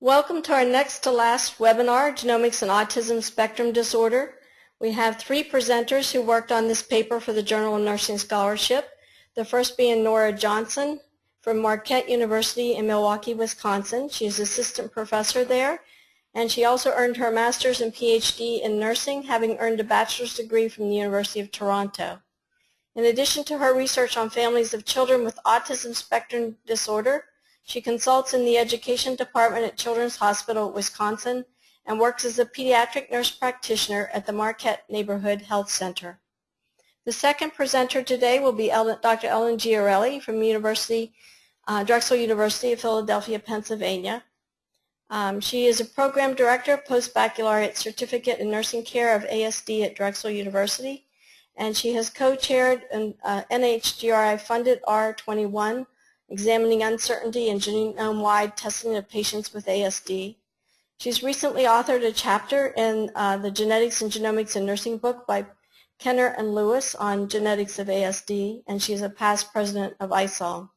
Welcome to our next to last webinar, Genomics and Autism Spectrum Disorder. We have three presenters who worked on this paper for the Journal of Nursing Scholarship. The first being Nora Johnson from Marquette University in Milwaukee, Wisconsin. She is assistant professor there, and she also earned her master's and PhD in nursing, having earned a bachelor's degree from the University of Toronto. In addition to her research on families of children with autism spectrum disorder, she consults in the education department at Children's Hospital, Wisconsin, and works as a pediatric nurse practitioner at the Marquette Neighborhood Health Center. The second presenter today will be Dr. Ellen Giarelli from University, uh, Drexel University of Philadelphia, Pennsylvania. Um, she is a program director, post-baccalaureate certificate in nursing care of ASD at Drexel University, and she has co-chaired an uh, NHGRI-funded R21 examining uncertainty in genome-wide testing of patients with ASD. She's recently authored a chapter in uh, the Genetics and Genomics in Nursing book by Kenner and Lewis on genetics of ASD, and she's a past president of ISONG.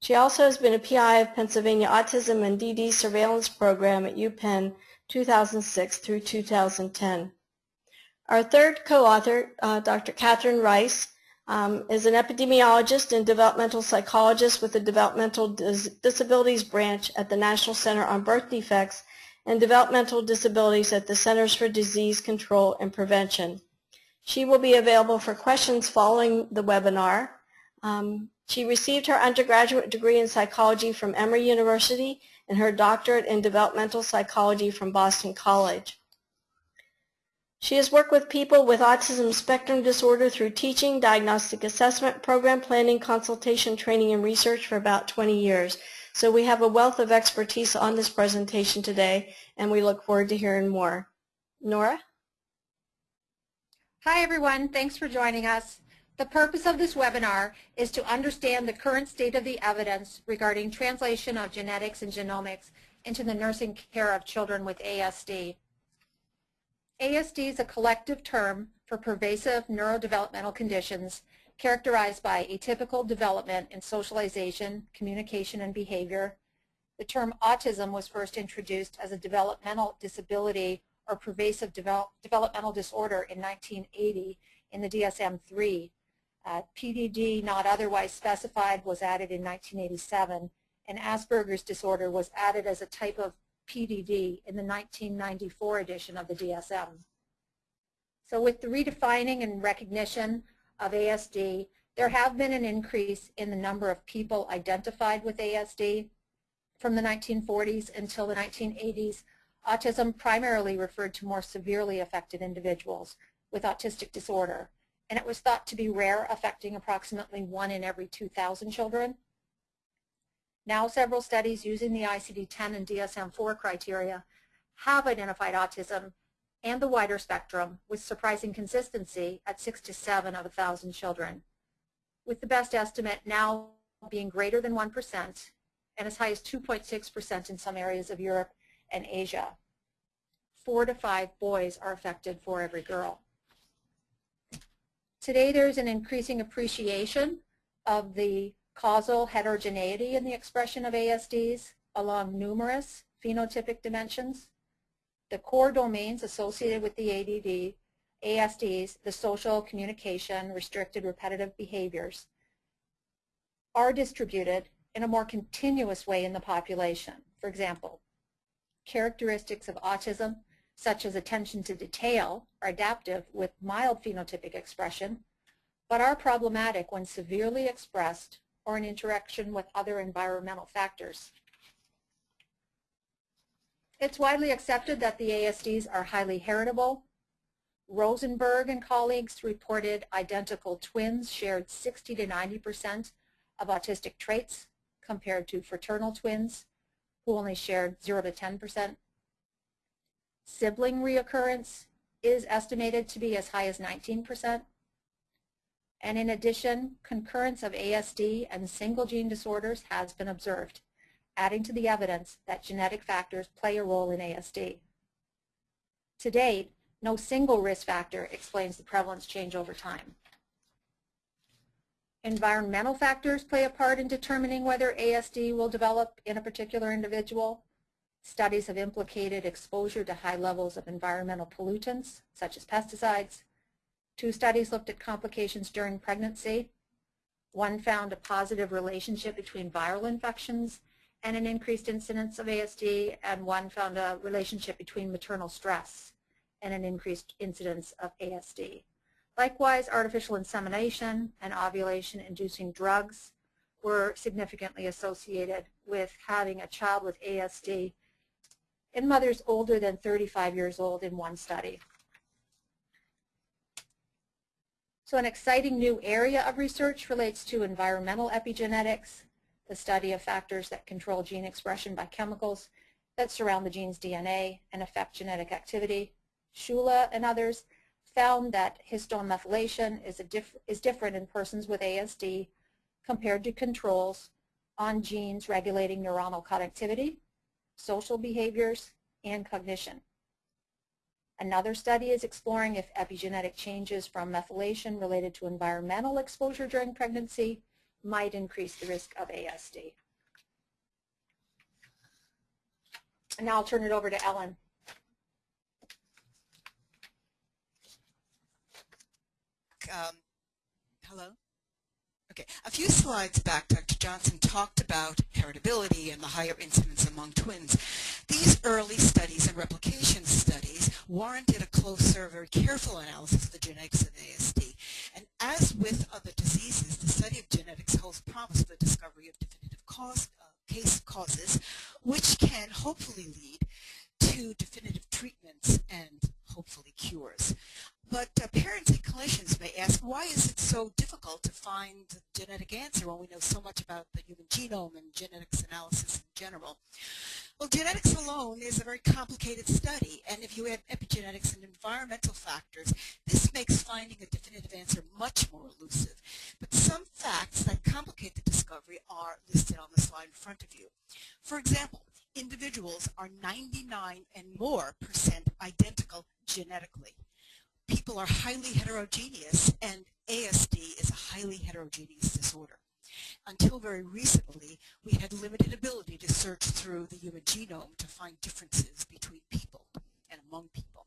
She also has been a PI of Pennsylvania Autism and DD Surveillance Program at UPenn 2006 through 2010. Our third co-author, uh, Dr. Catherine Rice, um, is an epidemiologist and developmental psychologist with the Developmental Dis Disabilities Branch at the National Center on Birth Defects and Developmental Disabilities at the Centers for Disease Control and Prevention. She will be available for questions following the webinar. Um, she received her undergraduate degree in psychology from Emory University and her doctorate in developmental psychology from Boston College. She has worked with people with autism spectrum disorder through teaching, diagnostic assessment, program planning, consultation, training, and research for about 20 years. So we have a wealth of expertise on this presentation today, and we look forward to hearing more. Nora? Hi, everyone. Thanks for joining us. The purpose of this webinar is to understand the current state of the evidence regarding translation of genetics and genomics into the nursing care of children with ASD. ASD is a collective term for pervasive neurodevelopmental conditions characterized by atypical development in socialization, communication, and behavior. The term autism was first introduced as a developmental disability or pervasive develop, developmental disorder in 1980 in the DSM-3. Uh, PDD not otherwise specified was added in 1987, and Asperger's disorder was added as a type of PDD in the 1994 edition of the DSM. So with the redefining and recognition of ASD, there have been an increase in the number of people identified with ASD. From the 1940s until the 1980s, autism primarily referred to more severely affected individuals with autistic disorder, and it was thought to be rare, affecting approximately one in every 2,000 children. Now several studies using the ICD-10 and DSM-4 criteria have identified autism and the wider spectrum with surprising consistency at 6 to 7 of 1,000 children, with the best estimate now being greater than 1% and as high as 2.6% in some areas of Europe and Asia. Four to five boys are affected for every girl. Today there's an increasing appreciation of the causal heterogeneity in the expression of ASDs along numerous phenotypic dimensions. The core domains associated with the ADD, ASDs, the social, communication, restricted repetitive behaviors, are distributed in a more continuous way in the population. For example, characteristics of autism, such as attention to detail, are adaptive with mild phenotypic expression, but are problematic when severely expressed or an interaction with other environmental factors. It's widely accepted that the ASDs are highly heritable. Rosenberg and colleagues reported identical twins shared 60 to 90% of autistic traits compared to fraternal twins who only shared 0 to 10%. Sibling reoccurrence is estimated to be as high as 19%. And in addition, concurrence of ASD and single gene disorders has been observed, adding to the evidence that genetic factors play a role in ASD. To date, no single risk factor explains the prevalence change over time. Environmental factors play a part in determining whether ASD will develop in a particular individual. Studies have implicated exposure to high levels of environmental pollutants, such as pesticides. Two studies looked at complications during pregnancy. One found a positive relationship between viral infections and an increased incidence of ASD, and one found a relationship between maternal stress and an increased incidence of ASD. Likewise, artificial insemination and ovulation-inducing drugs were significantly associated with having a child with ASD in mothers older than 35 years old in one study. So an exciting new area of research relates to environmental epigenetics, the study of factors that control gene expression by chemicals that surround the gene's DNA and affect genetic activity. Shula and others found that histone methylation is, diff is different in persons with ASD compared to controls on genes regulating neuronal connectivity, social behaviors, and cognition. Another study is exploring if epigenetic changes from methylation related to environmental exposure during pregnancy might increase the risk of ASD. And now I'll turn it over to Ellen. Um, hello? Okay, a few slides back, Dr. Johnson talked about heritability and the higher incidence among twins. These early studies and replication studies warranted a closer, very careful analysis of the genetics of ASD. And as with other diseases, the study of genetics holds promise for the discovery of definitive cause, uh, case causes, which can hopefully lead to definitive treatments and hopefully cures. But uh, parents and clinicians may ask, why is it so difficult to find the genetic answer when we know so much about the human genome and genetics analysis in general? Well, genetics alone is a very complicated study, and if you add epigenetics and environmental factors, this makes finding a definitive answer much more elusive. But some facts that complicate the discovery are listed on the slide in front of you. For example, individuals are 99 and more percent identical genetically people are highly heterogeneous, and ASD is a highly heterogeneous disorder. Until very recently, we had limited ability to search through the human genome to find differences between people and among people.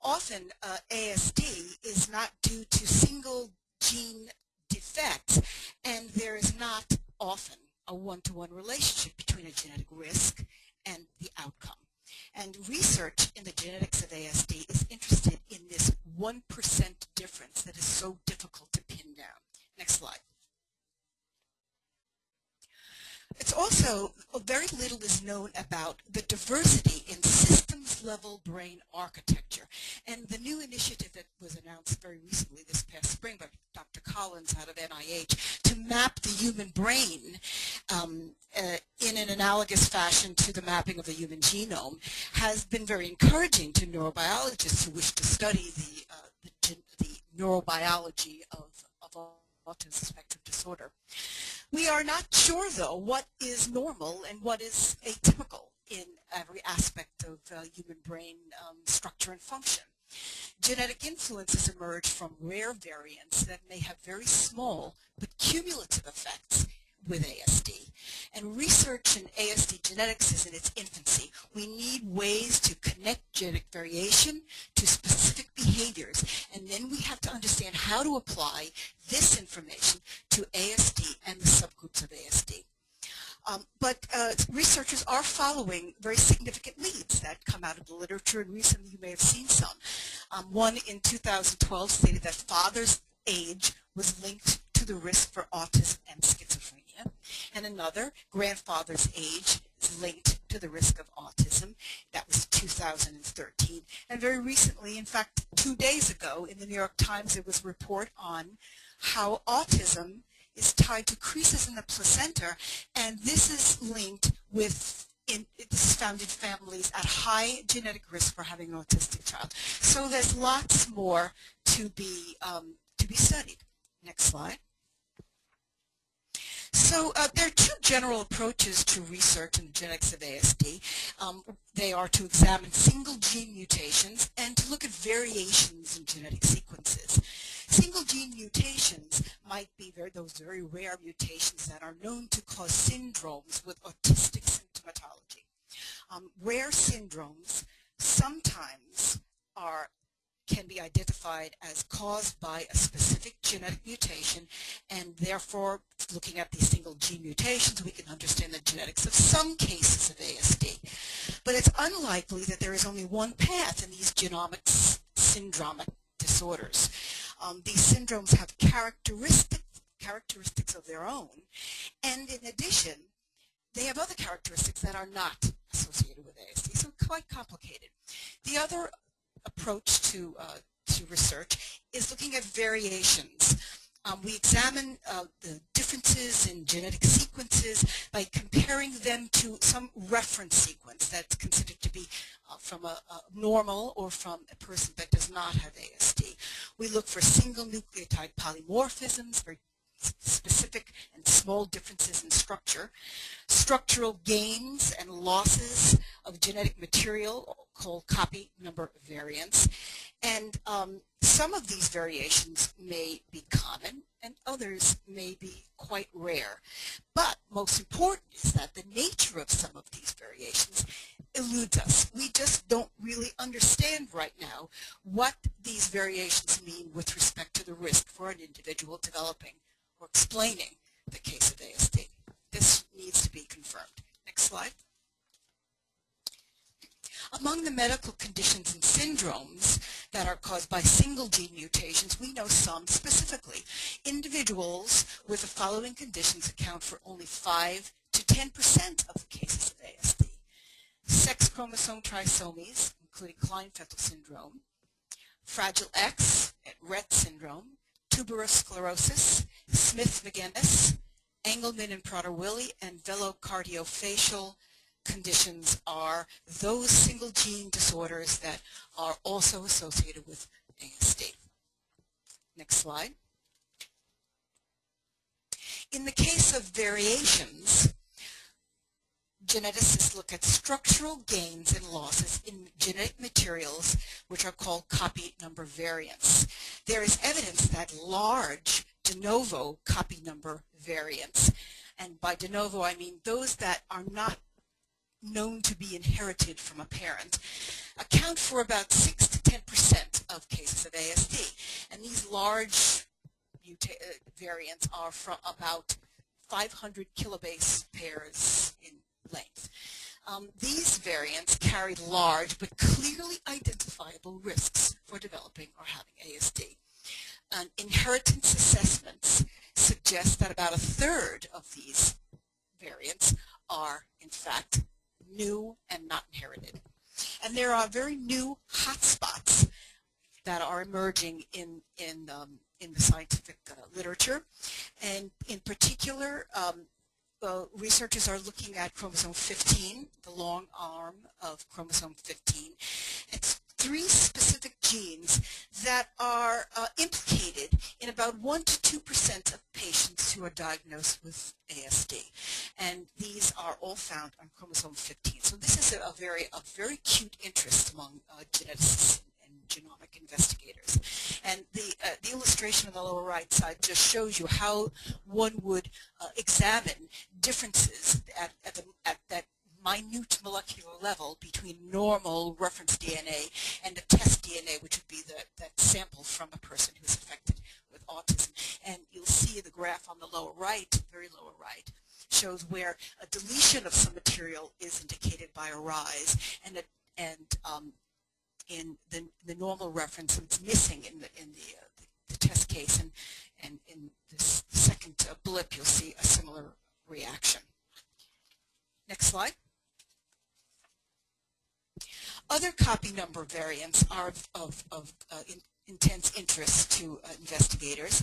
Often, uh, ASD is not due to single gene defects, and there is not often a one-to-one -one relationship between a genetic risk and the outcome. And research in the genetics of ASD is interested in this 1% difference that is so difficult to pin down. Next slide. It's also, very little is known about the diversity in systems-level brain architecture. And the new initiative that was announced very recently this past spring by Dr. Collins out of NIH to map the human brain um, uh, in an analogous fashion to the mapping of the human genome has been very encouraging to neurobiologists who wish to study the, uh, the, the neurobiology of, of autism spectrum disorder. We are not sure, though, what is normal and what is atypical in every aspect of uh, human brain um, structure and function. Genetic influences emerge from rare variants that may have very small but cumulative effects with ASD. And research in ASD genetics is in its infancy. We need ways to connect genetic variation to specific behaviors, and then we have to understand how to apply this information to ASD and the subgroups of ASD. Um, but uh, researchers are following very significant leads that come out of the literature, and recently you may have seen some. Um, one in 2012 stated that father's age was linked to the risk for autism and schizophrenia, and another, grandfather's age is linked to the risk of autism. That was 2013. And very recently, in fact, two days ago, in the New York Times, there was a report on how autism is tied to creases in the placenta, and this is linked with in, this is found in families at high genetic risk for having an autistic child. So there's lots more to be um, to be studied. Next slide. So uh, there are two general approaches to research in the genetics of ASD. Um, they are to examine single gene mutations and to look at variations in genetic sequences. Single gene mutations might be very, those very rare mutations that are known to cause syndromes with autistic symptomatology. Um, rare syndromes sometimes are can be identified as caused by a specific genetic mutation and therefore looking at these single gene mutations we can understand the genetics of some cases of ASD. But it's unlikely that there is only one path in these genomic syndromic disorders. Um, these syndromes have characteristics, characteristics of their own and in addition they have other characteristics that are not associated with ASD, so quite complicated. The other approach to, uh, to research is looking at variations. Um, we examine uh, the differences in genetic sequences by comparing them to some reference sequence that's considered to be uh, from a, a, normal or from a person that does not have ASD. We look for single nucleotide polymorphisms, very specific and small differences in structure, structural gains and losses of genetic material called copy number variants, and um, some of these variations may be common and others may be quite rare. But most important is that the nature of some of these variations eludes us. We just don't really understand right now what these variations mean with respect to the risk for an individual developing or explaining the case of ASD. This needs to be confirmed. Next slide. Among the medical conditions and syndromes that are caused by single gene mutations, we know some specifically. Individuals with the following conditions account for only 5 to 10% of the cases of ASD. Sex chromosome trisomies, including Klinefelter syndrome, Fragile X, Rett syndrome, tuberous sclerosis, Smith-Magenis, Angelman and Prader-Willi, and velocardiofacial conditions are those single gene disorders that are also associated with ASD. Next slide. In the case of variations, geneticists look at structural gains and losses in genetic materials which are called copy number variants. There is evidence that large de novo copy number variants, and by de novo I mean those that are not known to be inherited from a parent, account for about 6 to 10% of cases of ASD. And these large uh, variants are from about 500 kilobase pairs in length. Um, these variants carry large but clearly identifiable risks for developing or having ASD. Inheritance assessments suggest that about a third of these variants are, in fact, new and not inherited. And there are very new hotspots that are emerging in, in, um, in the scientific uh, literature. And in particular, um, uh, researchers are looking at chromosome 15, the long arm of chromosome 15. It's three specific genes that are uh, implicated in about 1 to 2% of patients who are diagnosed with ASD. And these are all found on chromosome 15. So this is a, very, a very acute interest among uh, geneticists genomic investigators. And the, uh, the illustration on the lower right side just shows you how one would uh, examine differences at, at, the, at that minute molecular level between normal reference DNA and the test DNA, which would be the, that sample from a person who's affected with autism. And you'll see the graph on the lower right, very lower right, shows where a deletion of some material is indicated by a rise, and, a, and um, in the, the normal reference, it's missing in the, in the, uh, the, the, test case, and, and in this second blip, you'll see a similar reaction. Next slide. Other copy number variants are of, of, of uh, in, intense interest to uh, investigators.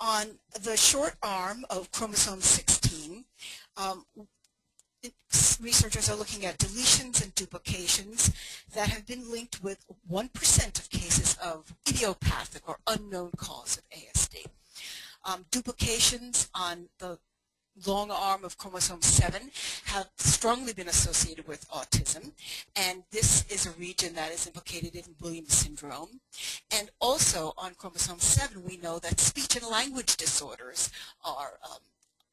On the short arm of chromosome 16, um, researchers are looking at deletions and duplications that have been linked with 1% of cases of idiopathic or unknown cause of ASD. Um, duplications on the long arm of chromosome 7 have strongly been associated with autism and this is a region that is implicated in Williams syndrome and also on chromosome 7 we know that speech and language disorders are, um,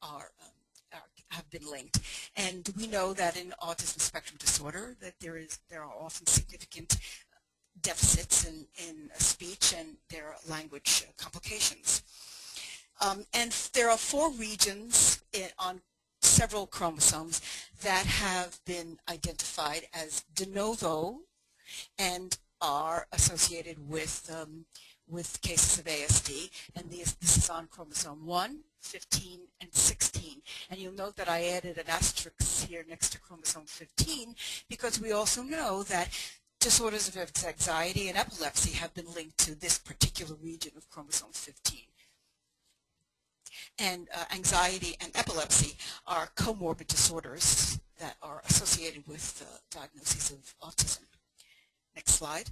are, um, are have been linked. And we know that in autism spectrum disorder that there is there are often significant deficits in, in speech and there are language complications. Um, and there are four regions in, on several chromosomes that have been identified as de novo and are associated with um, with cases of ASD, and this, this is on chromosome 1, 15, and 16. And you'll note that I added an asterisk here next to chromosome 15 because we also know that disorders of anxiety and epilepsy have been linked to this particular region of chromosome 15. And uh, anxiety and epilepsy are comorbid disorders that are associated with uh, diagnoses of autism. Next slide.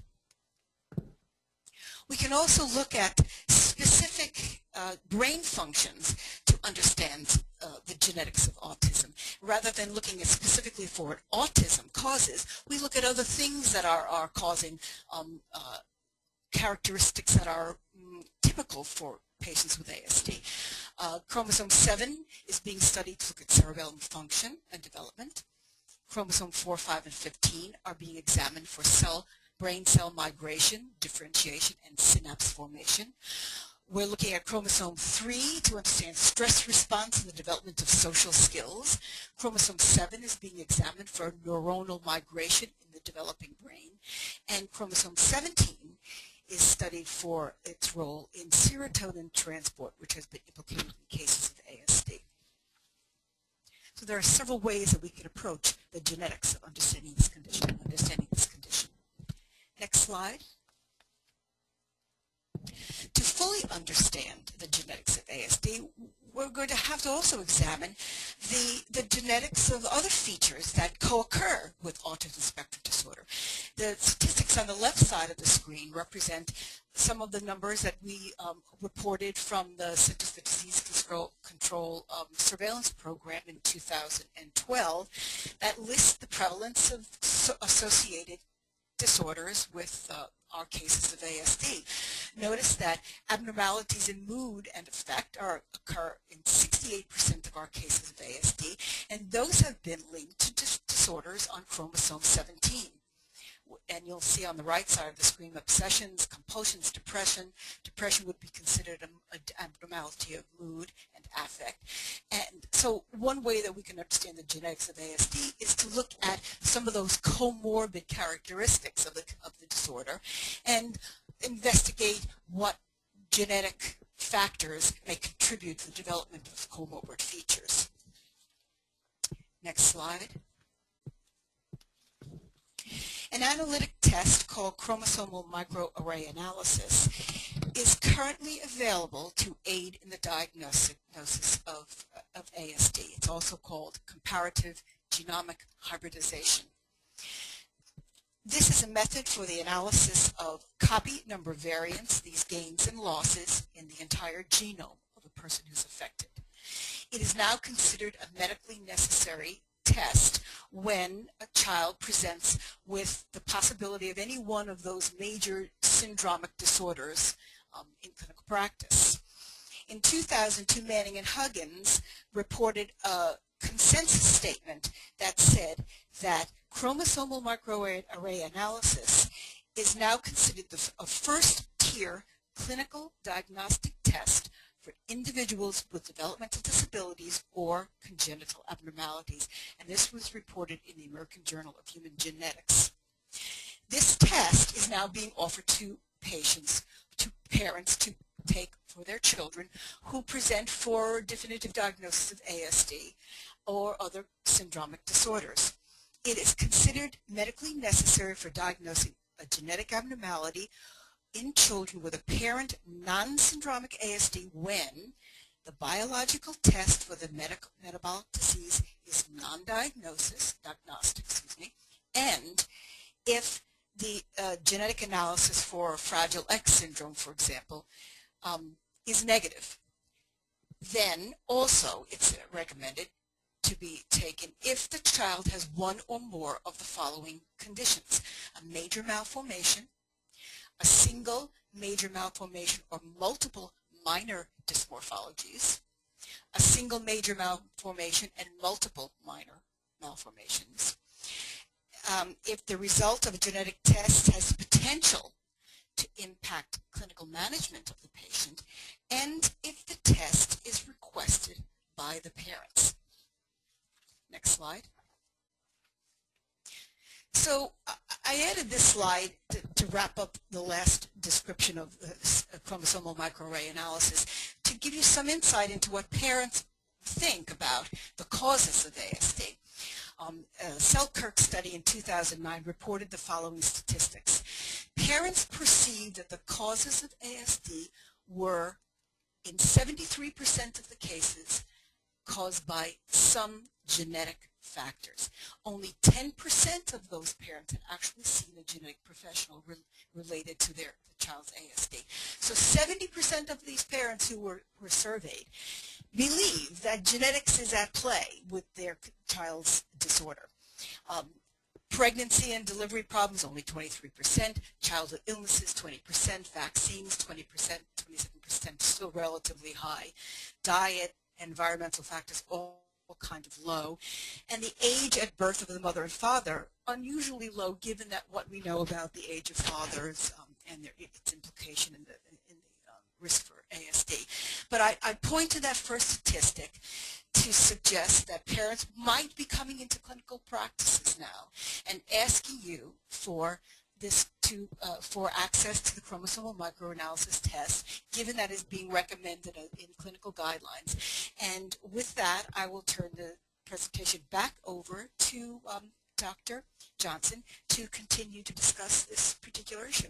We can also look at specific uh, brain functions to understand uh, the genetics of autism. Rather than looking at specifically for what autism causes, we look at other things that are, are causing um, uh, characteristics that are mm, typical for patients with ASD. Uh, chromosome 7 is being studied to look at cerebellum function and development. Chromosome 4, 5, and 15 are being examined for cell brain cell migration, differentiation, and synapse formation. We're looking at chromosome 3 to understand stress response and the development of social skills. Chromosome 7 is being examined for neuronal migration in the developing brain. And chromosome 17 is studied for its role in serotonin transport, which has been implicated in cases of ASD. So there are several ways that we can approach the genetics of understanding this condition, understanding this condition. Next slide. To fully understand the genetics of ASD, we're going to have to also examine the, the genetics of other features that co-occur with autism spectrum disorder. The statistics on the left side of the screen represent some of the numbers that we um, reported from the Centers for Disease Control, Control um, Surveillance Program in 2012 that list the prevalence of so associated disorders with uh, our cases of ASD. Notice that abnormalities in mood and affect are, occur in 68% of our cases of ASD, and those have been linked to dis disorders on chromosome 17 and you'll see on the right side of the screen obsessions, compulsions, depression. Depression would be considered an abnormality of mood and affect. And so one way that we can understand the genetics of ASD is to look at some of those comorbid characteristics of the, of the disorder and investigate what genetic factors may contribute to the development of comorbid features. Next slide. An analytic test called chromosomal microarray analysis is currently available to aid in the diagnosis of, of ASD. It's also called comparative genomic hybridization. This is a method for the analysis of copy number variants, these gains and losses in the entire genome of a person who's affected. It is now considered a medically necessary test when a child presents with the possibility of any one of those major syndromic disorders um, in clinical practice. In 2002, Manning and Hudgins reported a consensus statement that said that chromosomal microarray analysis is now considered the, a first-tier clinical diagnostic test for individuals with developmental disabilities or congenital abnormalities. And this was reported in the American Journal of Human Genetics. This test is now being offered to patients, to parents to take for their children who present for definitive diagnosis of ASD or other syndromic disorders. It is considered medically necessary for diagnosing a genetic abnormality in children with apparent non-syndromic ASD when the biological test for the medical metabolic disease is non-diagnosis, diagnostic, excuse me, and if the uh, genetic analysis for Fragile X syndrome, for example, um, is negative. Then also it's recommended to be taken if the child has one or more of the following conditions. A major malformation, a single major malformation or multiple minor dysmorphologies, a single major malformation, and multiple minor malformations. Um, if the result of a genetic test has potential to impact clinical management of the patient, and if the test is requested by the parents. Next slide. So I added this slide to, to, wrap up the last description of uh, chromosomal microarray analysis to give you some insight into what parents think about the causes of ASD. Um, a Selkirk study in 2009 reported the following statistics. Parents perceived that the causes of ASD were, in 73% of the cases, caused by some genetic factors. Only 10% of those parents had actually seen a genetic professional re related to their child's ASD. So 70% of these parents who were, were surveyed believe that genetics is at play with their child's disorder. Um, pregnancy and delivery problems, only 23%, childhood illnesses, 20%, vaccines, 20%, 27%, still relatively high, diet, environmental factors, all kind of low, and the age at birth of the mother and father unusually low given that what we know about the age of fathers um, and their, its implication in the, in the um, risk for ASD. But I, I point to that first statistic to suggest that parents might be coming into clinical practices now and asking you for this to, uh, for access to the chromosomal microanalysis test, given that is being recommended in clinical guidelines. And with that, I will turn the presentation back over to um, Dr. Johnson to continue to discuss this particular issue.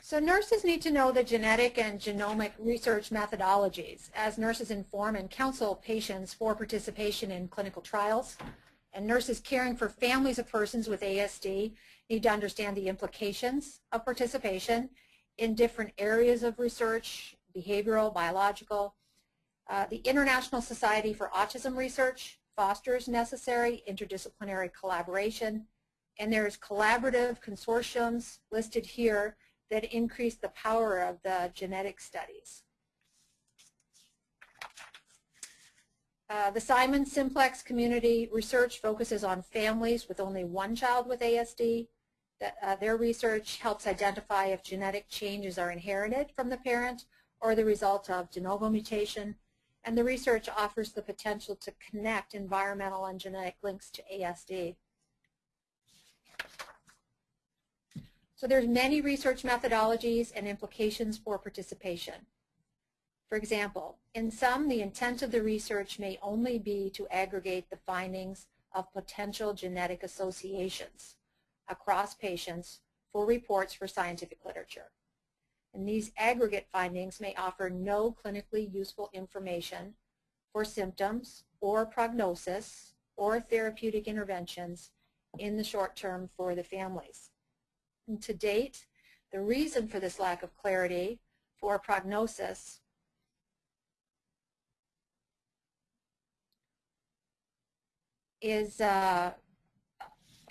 So nurses need to know the genetic and genomic research methodologies as nurses inform and counsel patients for participation in clinical trials, and nurses caring for families of persons with ASD need to understand the implications of participation in different areas of research, behavioral, biological. Uh, the International Society for Autism Research fosters necessary interdisciplinary collaboration, and there's collaborative consortiums listed here that increase the power of the genetic studies. Uh, the Simons Simplex community research focuses on families with only one child with ASD. That, uh, their research helps identify if genetic changes are inherited from the parent or the result of de novo mutation. And the research offers the potential to connect environmental and genetic links to ASD. So there's many research methodologies and implications for participation. For example, in some, the intent of the research may only be to aggregate the findings of potential genetic associations across patients for reports for scientific literature. And these aggregate findings may offer no clinically useful information for symptoms or prognosis or therapeutic interventions in the short term for the families. And to date, the reason for this lack of clarity for prognosis is uh,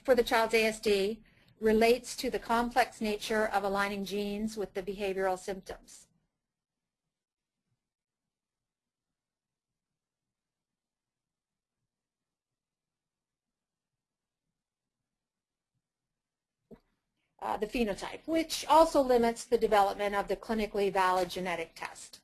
for the child's ASD relates to the complex nature of aligning genes with the behavioral symptoms. Uh, the phenotype, which also limits the development of the clinically valid genetic test.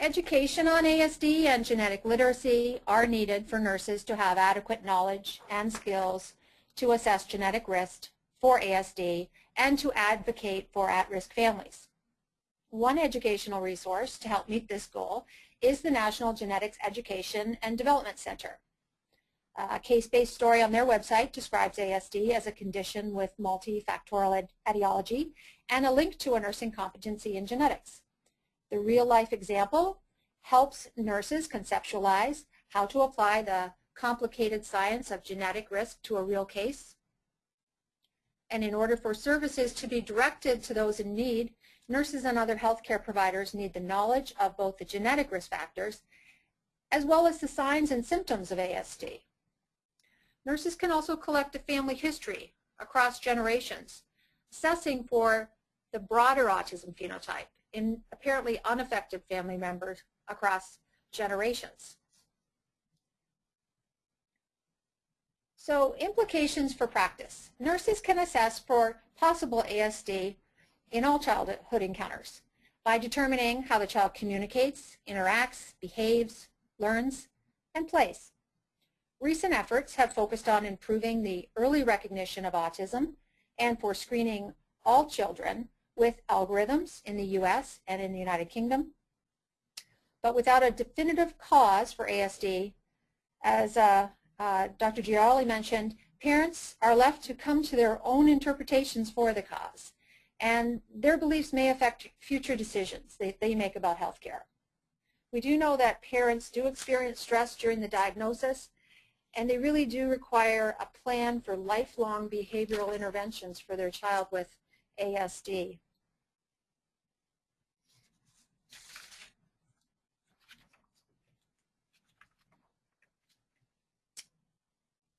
Education on ASD and genetic literacy are needed for nurses to have adequate knowledge and skills to assess genetic risk for ASD and to advocate for at-risk families. One educational resource to help meet this goal is the National Genetics Education and Development Center. A case-based story on their website describes ASD as a condition with multifactorial etiology and a link to a nursing competency in genetics. The real-life example helps nurses conceptualize how to apply the complicated science of genetic risk to a real case. And in order for services to be directed to those in need, nurses and other healthcare providers need the knowledge of both the genetic risk factors as well as the signs and symptoms of ASD. Nurses can also collect a family history across generations, assessing for the broader autism phenotype in apparently unaffected family members across generations. So implications for practice. Nurses can assess for possible ASD in all childhood encounters by determining how the child communicates, interacts, behaves, learns, and plays. Recent efforts have focused on improving the early recognition of autism and for screening all children with algorithms in the U.S. and in the United Kingdom. But without a definitive cause for ASD, as uh, uh, Dr. Giarelli mentioned, parents are left to come to their own interpretations for the cause, and their beliefs may affect future decisions they, they make about health care. We do know that parents do experience stress during the diagnosis, and they really do require a plan for lifelong behavioral interventions for their child with ASD.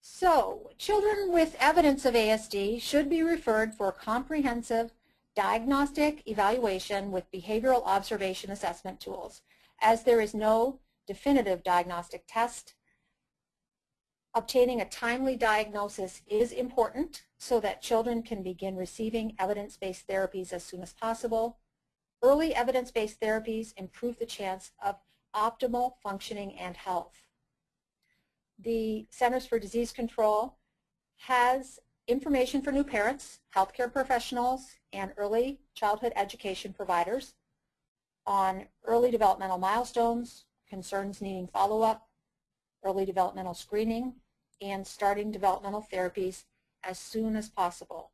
So, children with evidence of ASD should be referred for comprehensive diagnostic evaluation with behavioral observation assessment tools, as there is no definitive diagnostic test. Obtaining a timely diagnosis is important so that children can begin receiving evidence-based therapies as soon as possible. Early evidence-based therapies improve the chance of optimal functioning and health the Centers for Disease Control has information for new parents, healthcare professionals, and early childhood education providers on early developmental milestones, concerns needing follow-up, early developmental screening, and starting developmental therapies as soon as possible.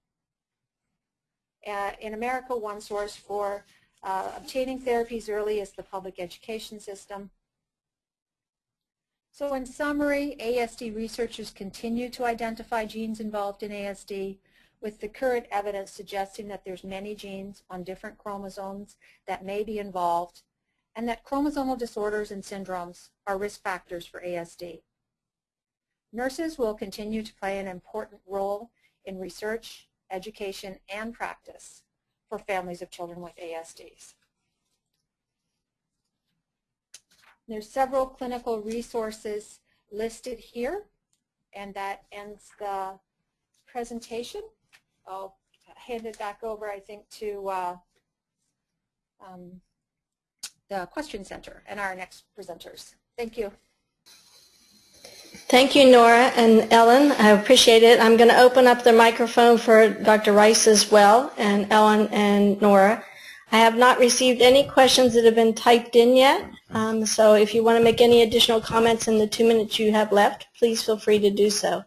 Uh, in America, one source for uh, obtaining therapies early is the public education system. So in summary, ASD researchers continue to identify genes involved in ASD with the current evidence suggesting that there's many genes on different chromosomes that may be involved and that chromosomal disorders and syndromes are risk factors for ASD. Nurses will continue to play an important role in research, education, and practice for families of children with ASDs. There's several clinical resources listed here, and that ends the presentation. I'll hand it back over, I think, to uh, um, the Question Center and our next presenters. Thank you. Thank you, Nora and Ellen. I appreciate it. I'm going to open up the microphone for Dr. Rice as well, and Ellen and Nora. I have not received any questions that have been typed in yet, um, so if you want to make any additional comments in the two minutes you have left, please feel free to do so.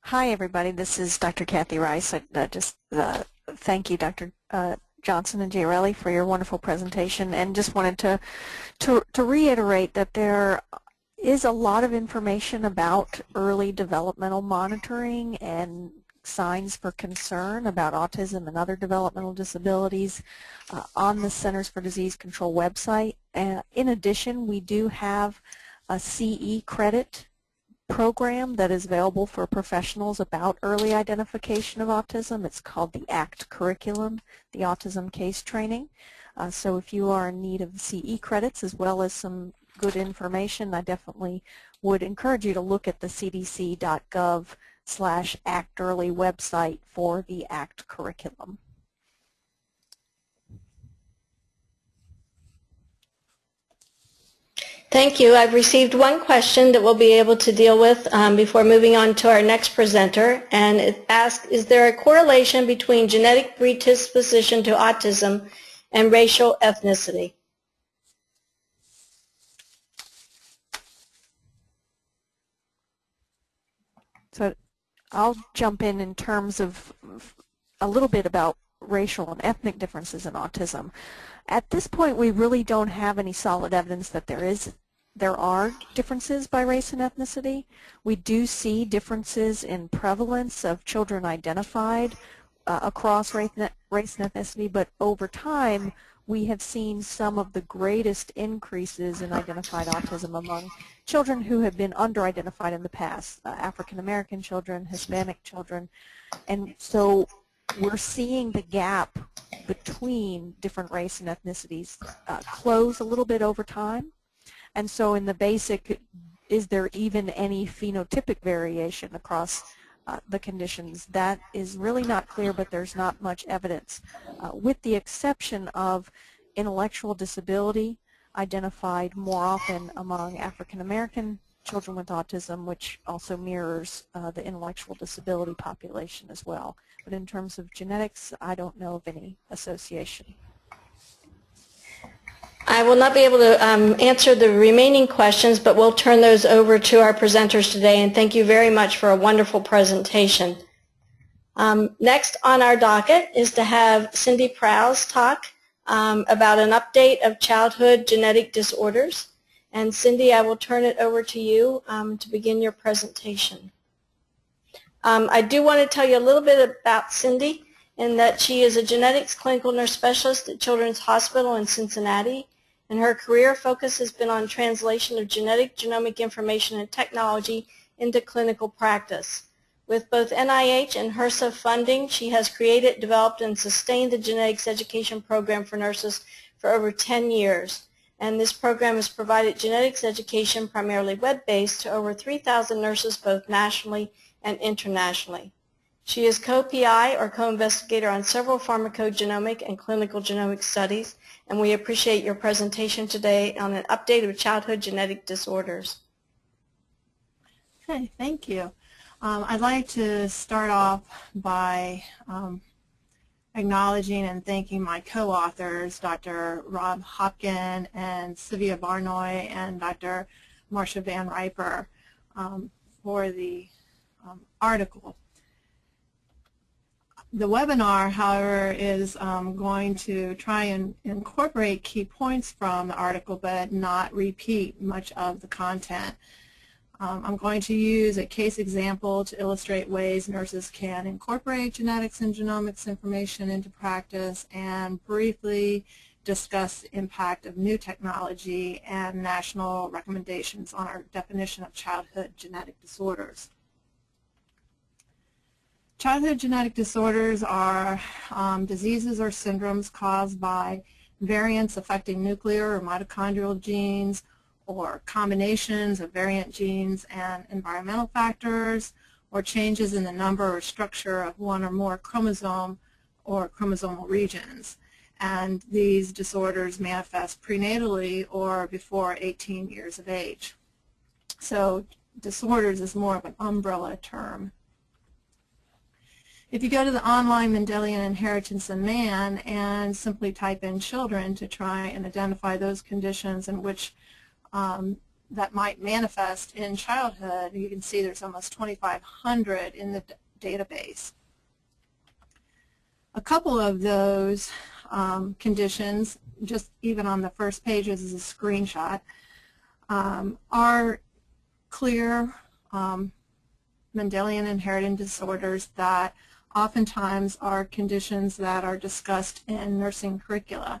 Hi, everybody. This is Dr. Kathy Rice. I, uh, just uh, thank you, Dr. Uh, Johnson and Giarelli, for your wonderful presentation, and just wanted to, to to reiterate that there is a lot of information about early developmental monitoring and signs for concern about autism and other developmental disabilities uh, on the Centers for Disease Control website. Uh, in addition, we do have a CE credit program that is available for professionals about early identification of autism. It's called the ACT curriculum, the Autism Case Training. Uh, so if you are in need of CE credits as well as some good information, I definitely would encourage you to look at the cdc.gov slash ACT Early website for the ACT curriculum. Thank you. I've received one question that we'll be able to deal with um, before moving on to our next presenter. And it asks, is there a correlation between genetic predisposition to autism and racial ethnicity? So I'll jump in in terms of a little bit about racial and ethnic differences in autism. At this point, we really don't have any solid evidence that there is there are differences by race and ethnicity. We do see differences in prevalence of children identified uh, across race, and ethnicity, but over time, we have seen some of the greatest increases in identified autism among children who have been under-identified in the past, uh, African American children, Hispanic children. And so we're seeing the gap between different race and ethnicities uh, close a little bit over time. And so in the basic, is there even any phenotypic variation across uh, the conditions? That is really not clear, but there's not much evidence, uh, with the exception of intellectual disability identified more often among African American children with autism, which also mirrors uh, the intellectual disability population as well. But in terms of genetics, I don't know of any association. I will not be able to um, answer the remaining questions, but we'll turn those over to our presenters today, and thank you very much for a wonderful presentation. Um, next on our docket is to have Cindy Prows talk um, about an update of childhood genetic disorders. And Cindy, I will turn it over to you um, to begin your presentation. Um, I do want to tell you a little bit about Cindy in that she is a genetics clinical nurse specialist at Children's Hospital in Cincinnati. And her career focus has been on translation of genetic genomic information and technology into clinical practice. With both NIH and HRSA funding, she has created, developed, and sustained the genetics education program for nurses for over 10 years. And this program has provided genetics education, primarily web-based, to over 3,000 nurses both nationally and internationally. She is co-PI or co-investigator on several pharmacogenomic and clinical genomic studies, and we appreciate your presentation today on an update of childhood genetic disorders. Okay, thank you. Um, I'd like to start off by um, acknowledging and thanking my co-authors, Dr. Rob Hopkin and Silvia Barnoy and Dr. Marcia Van Riper um, for the um, article. The webinar, however, is um, going to try and incorporate key points from the article but not repeat much of the content. Um, I'm going to use a case example to illustrate ways nurses can incorporate genetics and genomics information into practice and briefly discuss the impact of new technology and national recommendations on our definition of childhood genetic disorders. Childhood genetic disorders are um, diseases or syndromes caused by variants affecting nuclear or mitochondrial genes or combinations of variant genes and environmental factors, or changes in the number or structure of one or more chromosome or chromosomal regions. And these disorders manifest prenatally or before 18 years of age. So disorders is more of an umbrella term. If you go to the online Mendelian Inheritance in Man and simply type in children to try and identify those conditions in which um, that might manifest in childhood. You can see there's almost 2,500 in the database. A couple of those um, conditions, just even on the first pages as a screenshot, um, are clear um, Mendelian inheritance disorders that oftentimes are conditions that are discussed in nursing curricula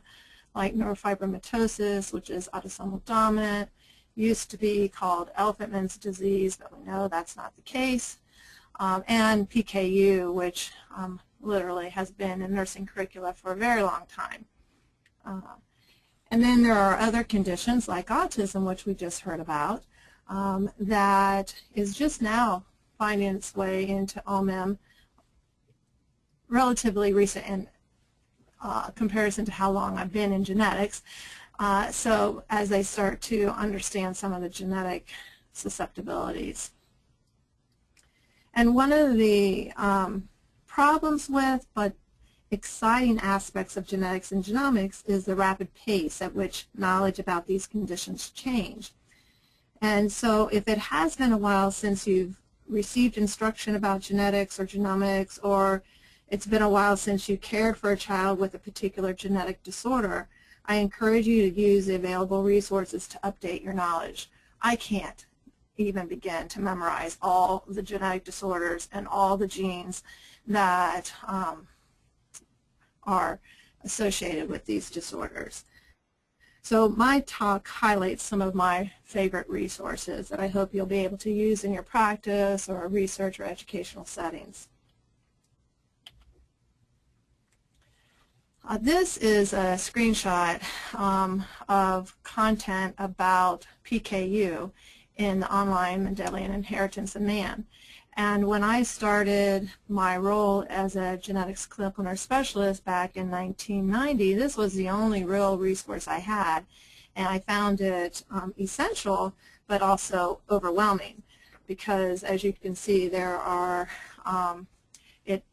like neurofibromatosis, which is autosomal dominant, used to be called Elephantman's disease, but we know that's not the case, um, and PKU, which um, literally has been in nursing curricula for a very long time. Uh, and then there are other conditions like autism, which we just heard about, um, that is just now finding its way into OMIM relatively recent in uh, comparison to how long I've been in genetics. Uh, so as they start to understand some of the genetic susceptibilities. And one of the um, problems with, but exciting aspects of genetics and genomics is the rapid pace at which knowledge about these conditions change. And so if it has been a while since you've received instruction about genetics or genomics or it's been a while since you cared for a child with a particular genetic disorder, I encourage you to use the available resources to update your knowledge. I can't even begin to memorize all the genetic disorders and all the genes that um, are associated with these disorders. So my talk highlights some of my favorite resources that I hope you'll be able to use in your practice or research or educational settings. Uh, this is a screenshot um, of content about PKU in the online Mendelian Inheritance of Man. And when I started my role as a genetics clinical nurse specialist back in 1990, this was the only real resource I had. And I found it um, essential, but also overwhelming because as you can see, there are, um, it,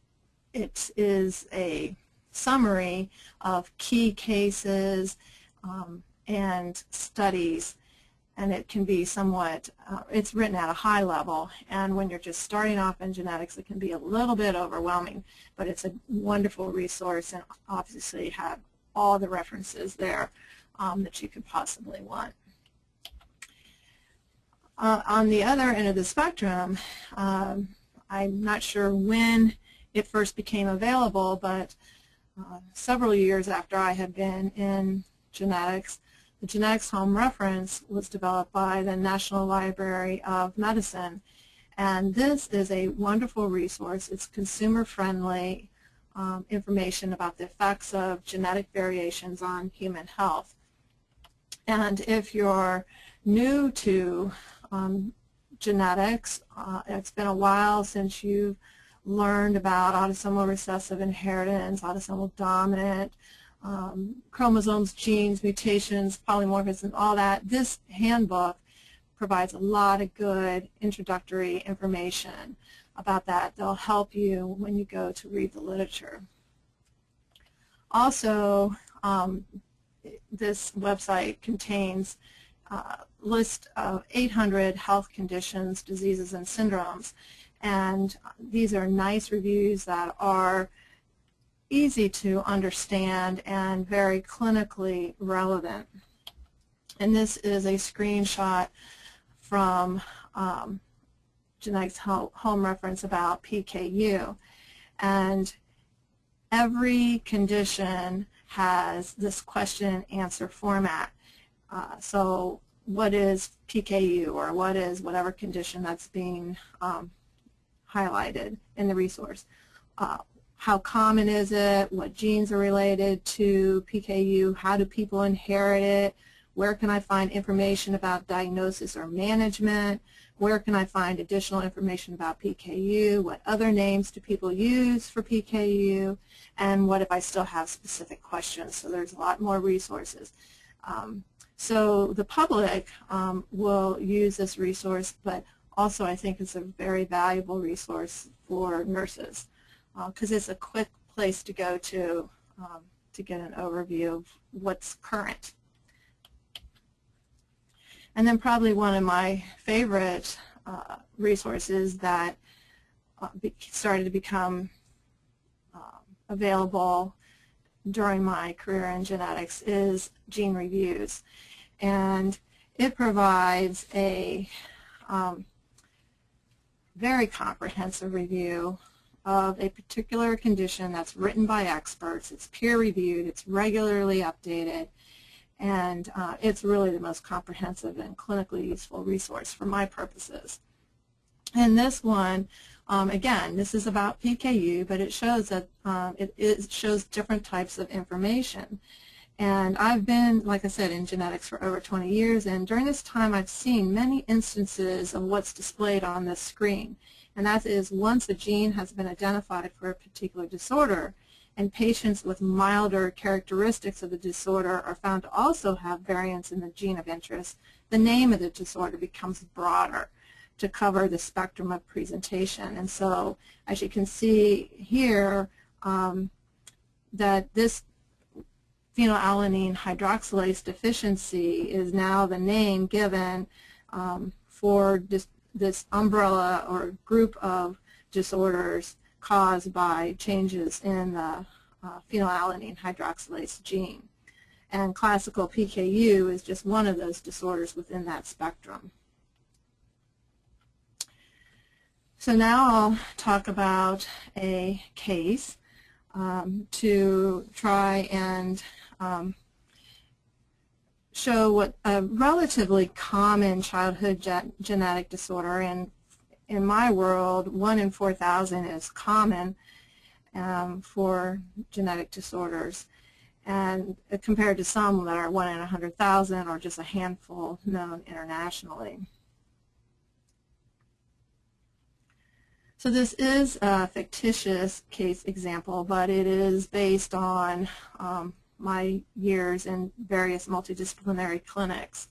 it is a summary of key cases um, and studies and it can be somewhat, uh, it's written at a high level and when you're just starting off in genetics it can be a little bit overwhelming but it's a wonderful resource and obviously have all the references there um, that you could possibly want. Uh, on the other end of the spectrum, um, I'm not sure when it first became available, but uh, several years after I had been in genetics, the Genetics Home Reference was developed by the National Library of Medicine. And this is a wonderful resource. It's consumer-friendly um, information about the effects of genetic variations on human health. And if you're new to um, genetics, uh, it's been a while since you've learned about autosomal recessive inheritance, autosomal dominant, um, chromosomes, genes, mutations, polymorphism, all that. This handbook provides a lot of good introductory information about that. They'll help you when you go to read the literature. Also, um, this website contains a list of 800 health conditions, diseases, and syndromes. And these are nice reviews that are easy to understand and very clinically relevant. And this is a screenshot from um, Genetics Home Reference about PKU. And every condition has this question and answer format. Uh, so what is PKU or what is whatever condition that's being um, highlighted in the resource. Uh, how common is it? What genes are related to PKU? How do people inherit it? Where can I find information about diagnosis or management? Where can I find additional information about PKU? What other names do people use for PKU? And what if I still have specific questions? So there's a lot more resources. Um, so the public um, will use this resource, but also I think it's a very valuable resource for nurses because uh, it's a quick place to go to um, to get an overview of what's current. And then probably one of my favorite uh, resources that uh, started to become uh, available during my career in genetics is Gene Reviews. And it provides a um, very comprehensive review of a particular condition that's written by experts. It's peer-reviewed. It's regularly updated. And uh, it's really the most comprehensive and clinically useful resource for my purposes. And this one, um, again, this is about PKU, but it shows that um, it, it shows different types of information. And I've been, like I said, in genetics for over 20 years, and during this time I've seen many instances of what's displayed on this screen. And that is once a gene has been identified for a particular disorder, and patients with milder characteristics of the disorder are found to also have variants in the gene of interest, the name of the disorder becomes broader to cover the spectrum of presentation. And so as you can see here, um, that this phenylalanine hydroxylase deficiency is now the name given um, for this, this umbrella or group of disorders caused by changes in the uh, phenylalanine hydroxylase gene. And classical PKU is just one of those disorders within that spectrum. So now I'll talk about a case um, to try and um, show what a relatively common childhood ge genetic disorder, and in my world, 1 in 4,000 is common um, for genetic disorders. and compared to some that are one in a 100,000 or just a handful known internationally. So this is a fictitious case example, but it is based on um, my years in various multidisciplinary clinics.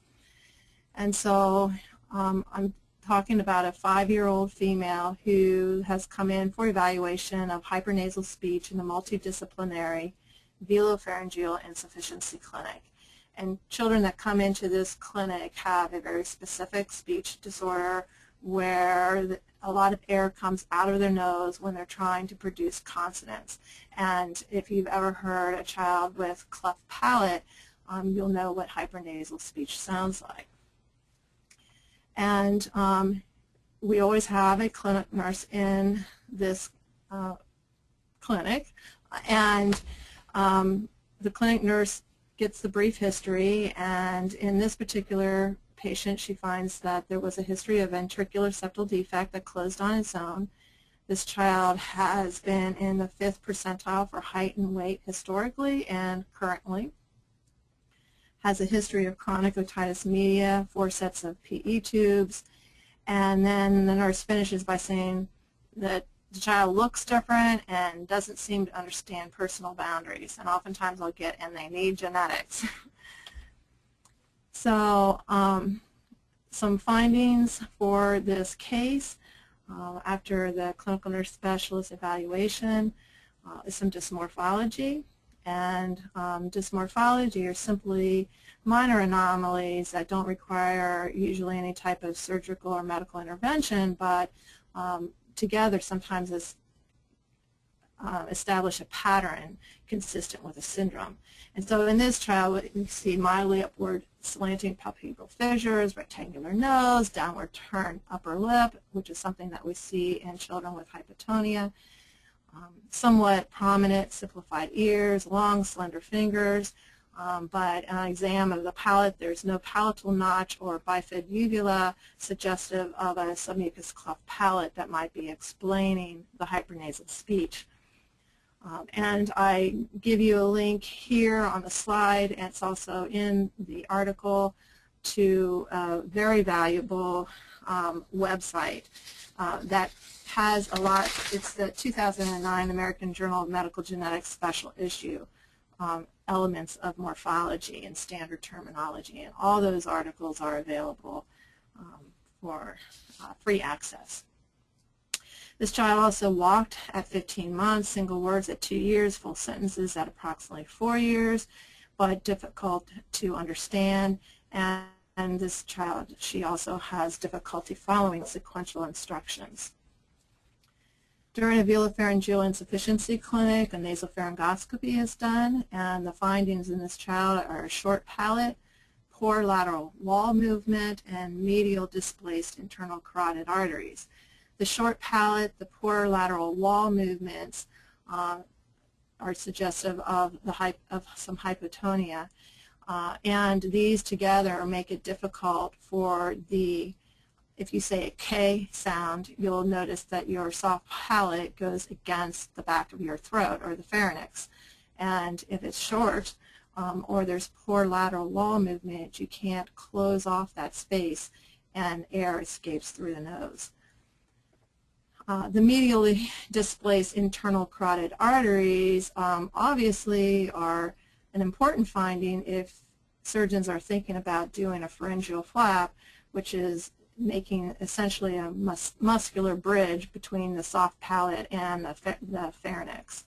And so um, I'm talking about a five-year-old female who has come in for evaluation of hypernasal speech in the multidisciplinary velopharyngeal insufficiency clinic. And children that come into this clinic have a very specific speech disorder where a lot of air comes out of their nose when they're trying to produce consonants. And if you've ever heard a child with cleft palate, um, you'll know what hypernasal speech sounds like. And um, we always have a clinic nurse in this uh, clinic. And um, the clinic nurse gets the brief history, and in this particular patient, she finds that there was a history of ventricular septal defect that closed on its own. This child has been in the fifth percentile for height and weight historically and currently. Has a history of chronic otitis media, four sets of PE tubes, and then the nurse finishes by saying that the child looks different and doesn't seem to understand personal boundaries. And oftentimes I'll get, and they need genetics. so um, some findings for this case uh, after the clinical nurse specialist evaluation uh, is some dysmorphology. And um, dysmorphology are simply minor anomalies that don't require usually any type of surgical or medical intervention, but um, together sometimes as uh, establish a pattern consistent with a syndrome. And so in this trial, we see mildly upward slanting palpebral fissures, rectangular nose, downward turn upper lip, which is something that we see in children with hypotonia, um, somewhat prominent simplified ears, long slender fingers, um, but an exam of the palate, there's no palatal notch or bifid uvula suggestive of a submucous cleft palate that might be explaining the hypernasal speech. Um, and I give you a link here on the slide, and it's also in the article, to a very valuable um, website uh, that has a lot, it's the 2009 American Journal of Medical Genetics special issue um, elements of morphology and standard terminology. And all those articles are available um, for uh, free access. This child also walked at 15 months, single words at two years, full sentences at approximately four years, but difficult to understand. And, and this child, she also has difficulty following sequential instructions. During a velopharyngeal insufficiency clinic, a nasopharyngoscopy is done, and the findings in this child are a short palate, poor lateral wall movement, and medial displaced internal carotid arteries. The short palate, the poor lateral wall movements uh, are suggestive of, the of some hypotonia. Uh, and these together make it difficult for the if you say a K sound, you'll notice that your soft palate goes against the back of your throat or the pharynx. And if it's short um, or there's poor lateral wall movement, you can't close off that space and air escapes through the nose. Uh, the medially displaced internal carotid arteries um, obviously are an important finding if surgeons are thinking about doing a pharyngeal flap, which is making essentially a mus muscular bridge between the soft palate and the, the pharynx.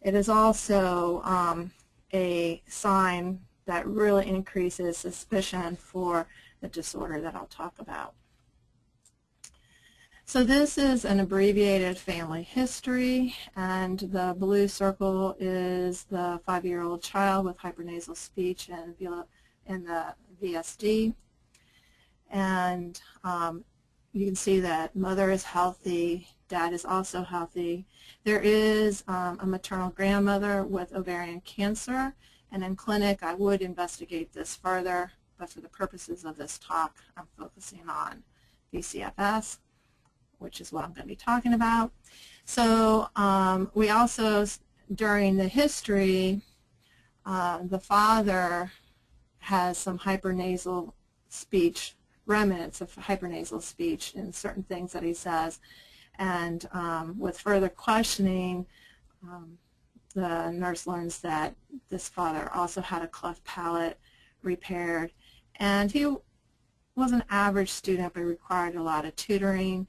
It is also um, a sign that really increases suspicion for the disorder that I'll talk about. So this is an abbreviated family history, and the blue circle is the five-year-old child with hypernasal speech and in the VSD. And um, you can see that mother is healthy, dad is also healthy. There is um, a maternal grandmother with ovarian cancer, and in clinic I would investigate this further, but for the purposes of this talk I'm focusing on VCFS, which is what I'm going to be talking about. So um, we also, during the history, uh, the father has some hypernasal speech, remnants of hypernasal speech in certain things that he says. And um, with further questioning, um, the nurse learns that this father also had a cleft palate repaired. And he was an average student but required a lot of tutoring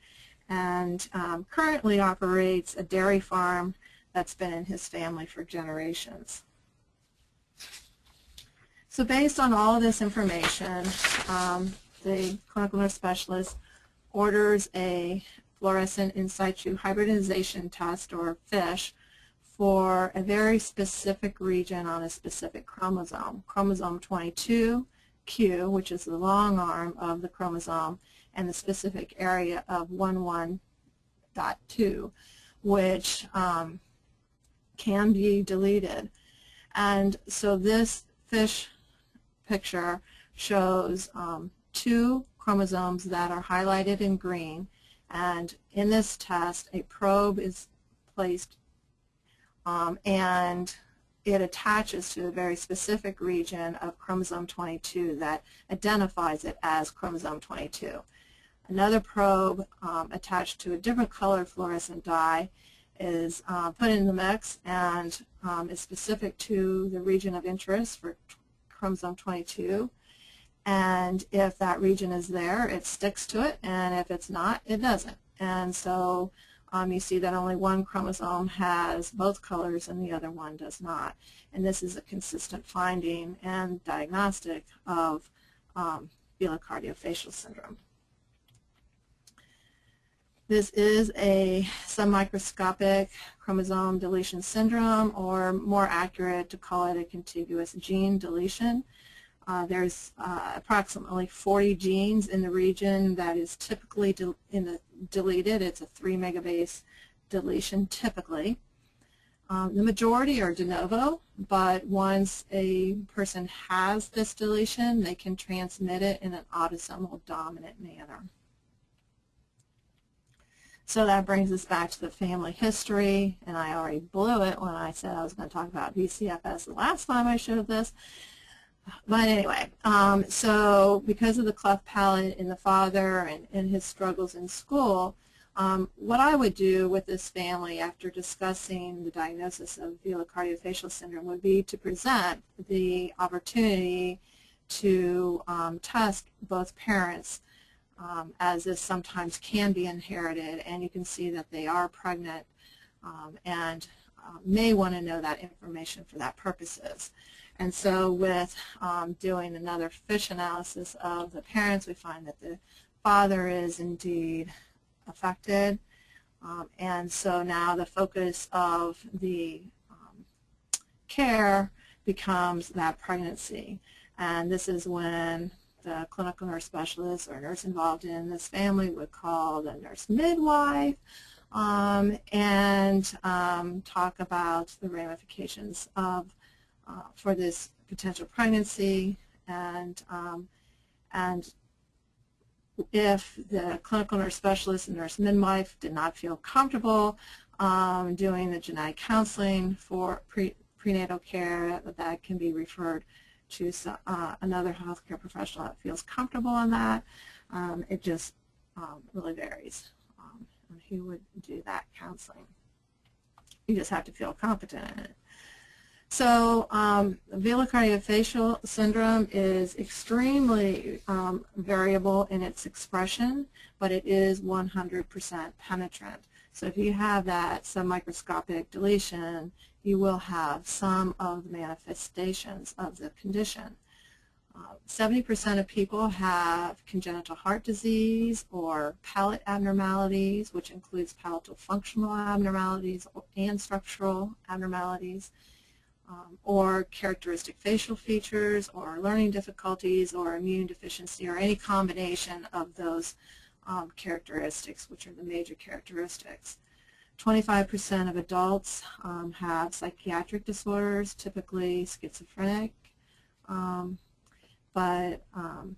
and um, currently operates a dairy farm that's been in his family for generations. So based on all of this information, um, the clinical nurse specialist orders a fluorescent in situ hybridization test, or FISH, for a very specific region on a specific chromosome, chromosome 22, Q, which is the long arm of the chromosome, and the specific area of 11.2, which um, can be deleted. And so this fish picture shows um, two chromosomes that are highlighted in green. And in this test, a probe is placed um, and it attaches to a very specific region of chromosome 22 that identifies it as chromosome 22. Another probe um, attached to a different color fluorescent dye is uh, put in the mix and um, is specific to the region of interest for chromosome 22. And if that region is there, it sticks to it, and if it's not, it doesn't. And so um, you see that only one chromosome has both colors and the other one does not. And this is a consistent finding and diagnostic of um, velocardiofacial syndrome. This is a submicroscopic chromosome deletion syndrome, or more accurate to call it a contiguous gene deletion. Uh, there's uh, approximately 40 genes in the region that is typically in the deleted. It's a 3 megabase deletion typically. Um, the majority are de novo, but once a person has this deletion, they can transmit it in an autosomal dominant manner. So that brings us back to the family history, and I already blew it when I said I was going to talk about VCFS the last time I showed this. But anyway, um, so because of the cleft palate in the father and, and his struggles in school, um, what I would do with this family after discussing the diagnosis of velocardiofacial syndrome would be to present the opportunity to um, test both parents um, as this sometimes can be inherited and you can see that they are pregnant um, and uh, may want to know that information for that purposes. And so with um, doing another FISH analysis of the parents, we find that the father is indeed affected. Um, and so now the focus of the um, care becomes that pregnancy. And this is when the clinical nurse specialist or nurse involved in this family would call the nurse midwife um, and um, talk about the ramifications of uh, for this potential pregnancy and um, and if the clinical nurse specialist and nurse midwife did not feel comfortable um, doing the genetic counseling for pre prenatal care, that can be referred to uh, another healthcare professional that feels comfortable on that. Um, it just um, really varies um, on who would do that counseling. You just have to feel competent in it. So um, velocardiofacial syndrome is extremely um, variable in its expression, but it is 100% penetrant. So if you have that submicroscopic deletion, you will have some of the manifestations of the condition. 70% uh, of people have congenital heart disease or palate abnormalities, which includes palatal functional abnormalities and structural abnormalities um, or characteristic facial features or learning difficulties or immune deficiency or any combination of those um, characteristics, which are the major characteristics. 25% of adults um, have psychiatric disorders, typically schizophrenic, um, but um,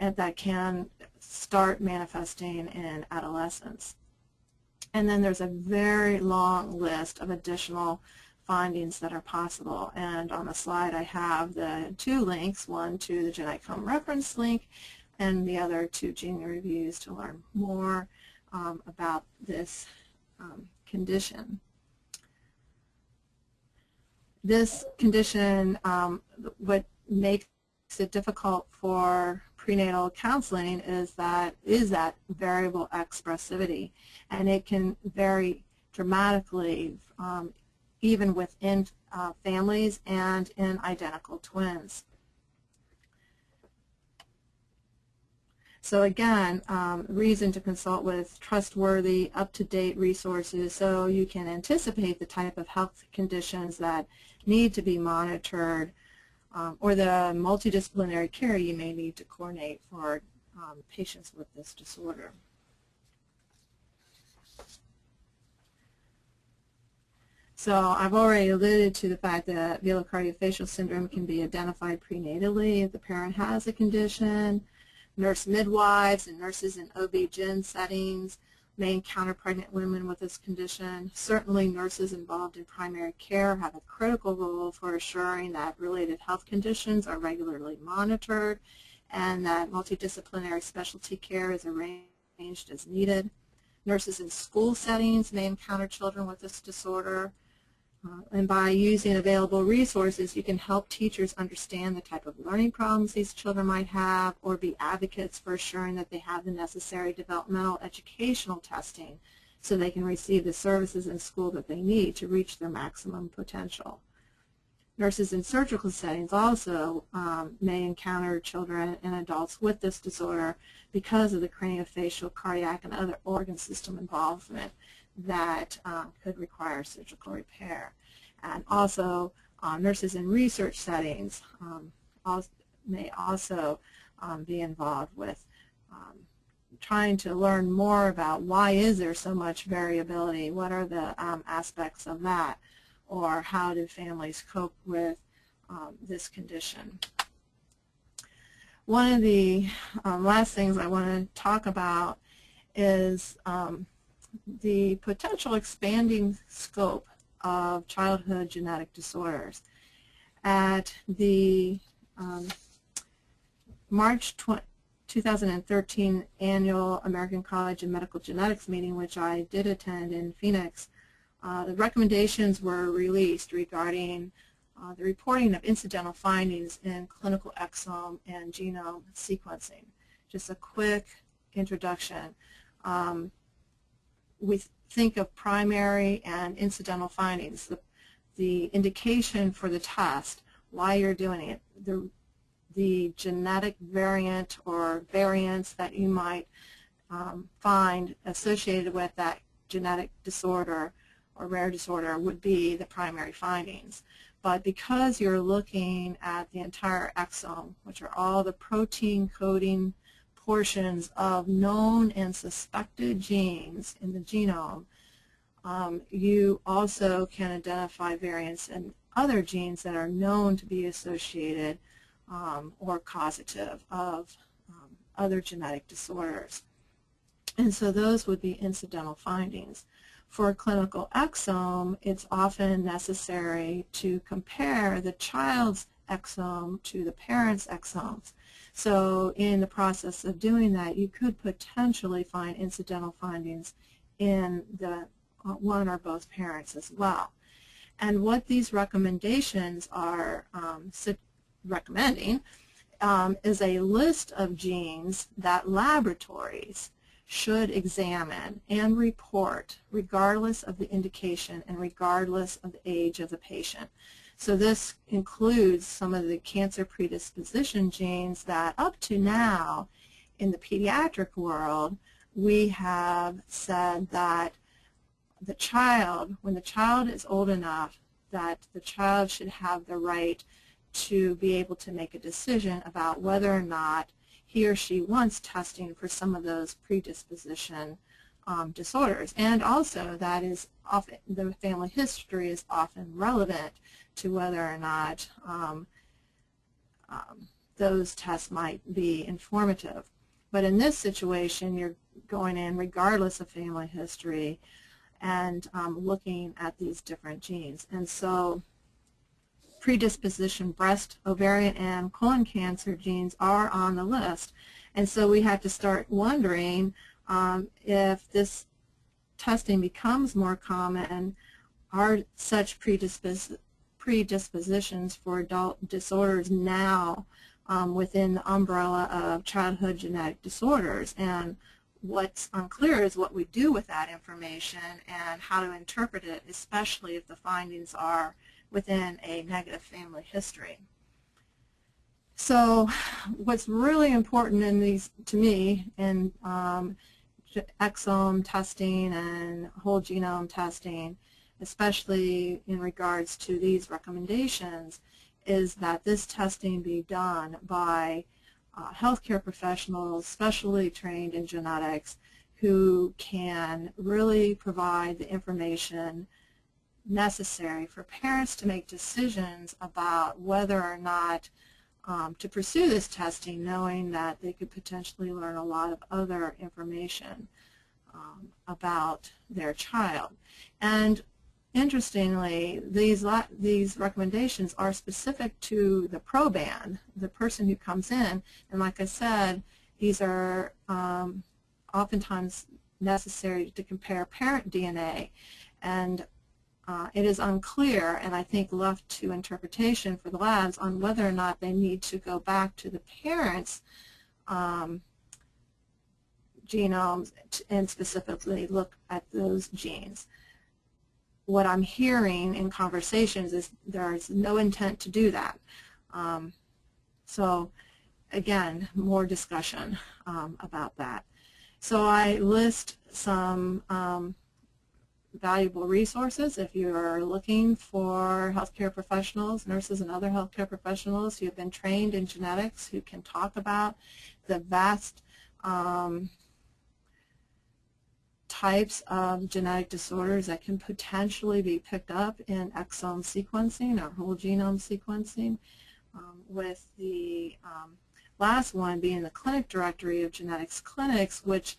and that can start manifesting in adolescence. And then there's a very long list of additional findings that are possible. And on the slide I have the two links, one to the Genetics Home reference link and the other two gene reviews to learn more um, about this um, condition. This condition, um, what makes it difficult for prenatal counseling is that is that variable expressivity, and it can vary dramatically um, even within uh, families and in identical twins. So again, um, reason to consult with trustworthy, up-to-date resources so you can anticipate the type of health conditions that need to be monitored um, or the multidisciplinary care you may need to coordinate for um, patients with this disorder. So I've already alluded to the fact that velocardiofacial syndrome can be identified prenatally if the parent has a condition nurse midwives and nurses in OB-GYN settings may encounter pregnant women with this condition. Certainly nurses involved in primary care have a critical role for assuring that related health conditions are regularly monitored and that multidisciplinary specialty care is arranged as needed. Nurses in school settings may encounter children with this disorder. Uh, and by using available resources, you can help teachers understand the type of learning problems these children might have or be advocates for assuring that they have the necessary developmental educational testing so they can receive the services in school that they need to reach their maximum potential. Nurses in surgical settings also um, may encounter children and adults with this disorder because of the craniofacial, cardiac, and other organ system involvement that um, could require surgical repair. And also, uh, nurses in research settings um, also, may also um, be involved with um, trying to learn more about why is there so much variability, what are the um, aspects of that, or how do families cope with um, this condition. One of the last things I want to talk about is um, the potential expanding scope of childhood genetic disorders. At the um, March 2013 annual American College of Medical Genetics meeting, which I did attend in Phoenix, uh, the recommendations were released regarding uh, the reporting of incidental findings in clinical exome and genome sequencing. Just a quick introduction. Um, we think of primary and incidental findings, the, the indication for the test, why you're doing it, the, the genetic variant or variants that you might um, find associated with that genetic disorder or rare disorder would be the primary findings. But because you're looking at the entire exome, which are all the protein coding portions of known and suspected genes in the genome, um, you also can identify variants in other genes that are known to be associated um, or causative of um, other genetic disorders. And so those would be incidental findings. For a clinical exome, it's often necessary to compare the child's exome to the parent's exomes. So in the process of doing that, you could potentially find incidental findings in the uh, one or both parents as well. And what these recommendations are um, recommending um, is a list of genes that laboratories should examine and report regardless of the indication and regardless of the age of the patient. So this includes some of the cancer predisposition genes that up to now in the pediatric world we have said that the child, when the child is old enough, that the child should have the right to be able to make a decision about whether or not he or she wants testing for some of those predisposition um, disorders. And also that is often, the family history is often relevant to whether or not um, um, those tests might be informative. But in this situation, you're going in regardless of family history and um, looking at these different genes. And so predisposition breast, ovarian, and colon cancer genes are on the list. And so we have to start wondering um, if this testing becomes more common, are such predispos predispositions for adult disorders now um, within the umbrella of childhood genetic disorders. And what's unclear is what we do with that information and how to interpret it, especially if the findings are within a negative family history. So what's really important in these, to me, in um, exome testing and whole genome testing, especially in regards to these recommendations, is that this testing be done by uh, healthcare professionals specially trained in genetics who can really provide the information necessary for parents to make decisions about whether or not um, to pursue this testing knowing that they could potentially learn a lot of other information um, about their child. And Interestingly, these, these recommendations are specific to the proband, the person who comes in. And like I said, these are um, oftentimes necessary to compare parent DNA. And uh, it is unclear, and I think left to interpretation for the labs, on whether or not they need to go back to the parents' um, genomes and specifically look at those genes what I'm hearing in conversations is there's no intent to do that. Um, so again, more discussion um, about that. So I list some um, valuable resources if you are looking for healthcare professionals, nurses and other healthcare professionals who have been trained in genetics who can talk about the vast um, types of genetic disorders that can potentially be picked up in exome sequencing or whole genome sequencing, um, with the um, last one being the Clinic Directory of Genetics Clinics, which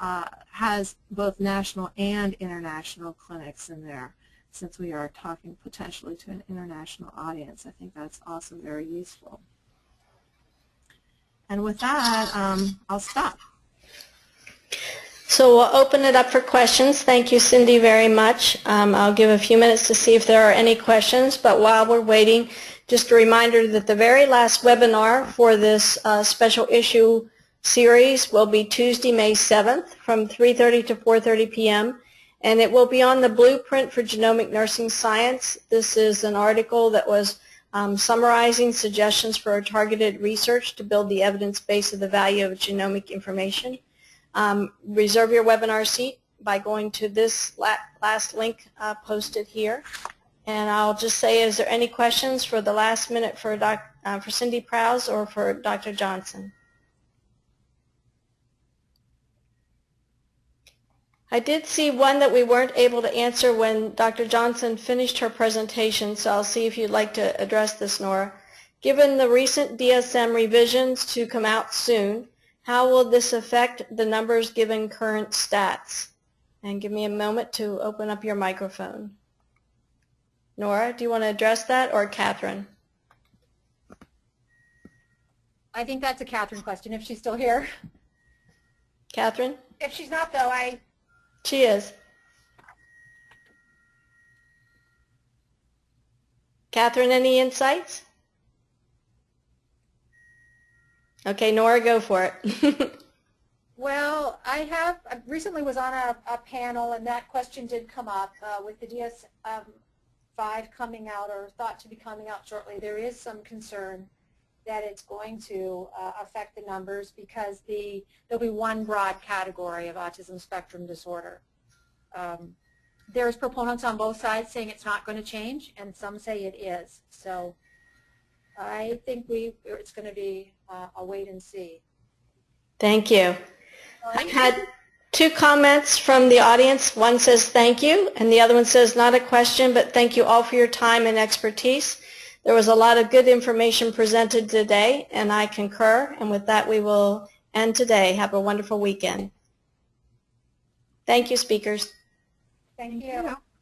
uh, has both national and international clinics in there. Since we are talking potentially to an international audience, I think that's also very useful. And with that, um, I'll stop. So we'll open it up for questions. Thank you, Cindy, very much. Um, I'll give a few minutes to see if there are any questions, but while we're waiting, just a reminder that the very last webinar for this uh, special issue series will be Tuesday, May 7th from 3.30 to 4.30 p.m. And it will be on the Blueprint for Genomic Nursing Science. This is an article that was um, summarizing suggestions for targeted research to build the evidence base of the value of genomic information. Um, reserve your webinar seat by going to this last link uh, posted here. And I'll just say, is there any questions for the last minute for, doc, uh, for Cindy Prows or for Dr. Johnson? I did see one that we weren't able to answer when Dr. Johnson finished her presentation, so I'll see if you'd like to address this, Nora. Given the recent DSM revisions to come out soon, how will this affect the numbers given current stats? And give me a moment to open up your microphone. Nora, do you want to address that or Catherine? I think that's a Catherine question if she's still here. Catherine? If she's not though, I... She is. Catherine, any insights? Okay, Nora, go for it. well, I have I recently was on a, a, panel, and that question did come up uh, with the DSM-5 um, coming out or thought to be coming out shortly. There is some concern that it's going to uh, affect the numbers because the there'll be one broad category of autism spectrum disorder. Um, there's proponents on both sides saying it's not going to change, and some say it is. So I think we it's going to be uh, a wait and see. Thank you. I had two comments from the audience. One says thank you, and the other one says not a question, but thank you all for your time and expertise. There was a lot of good information presented today, and I concur. And with that, we will end today. Have a wonderful weekend. Thank you, speakers. Thank you. Yeah.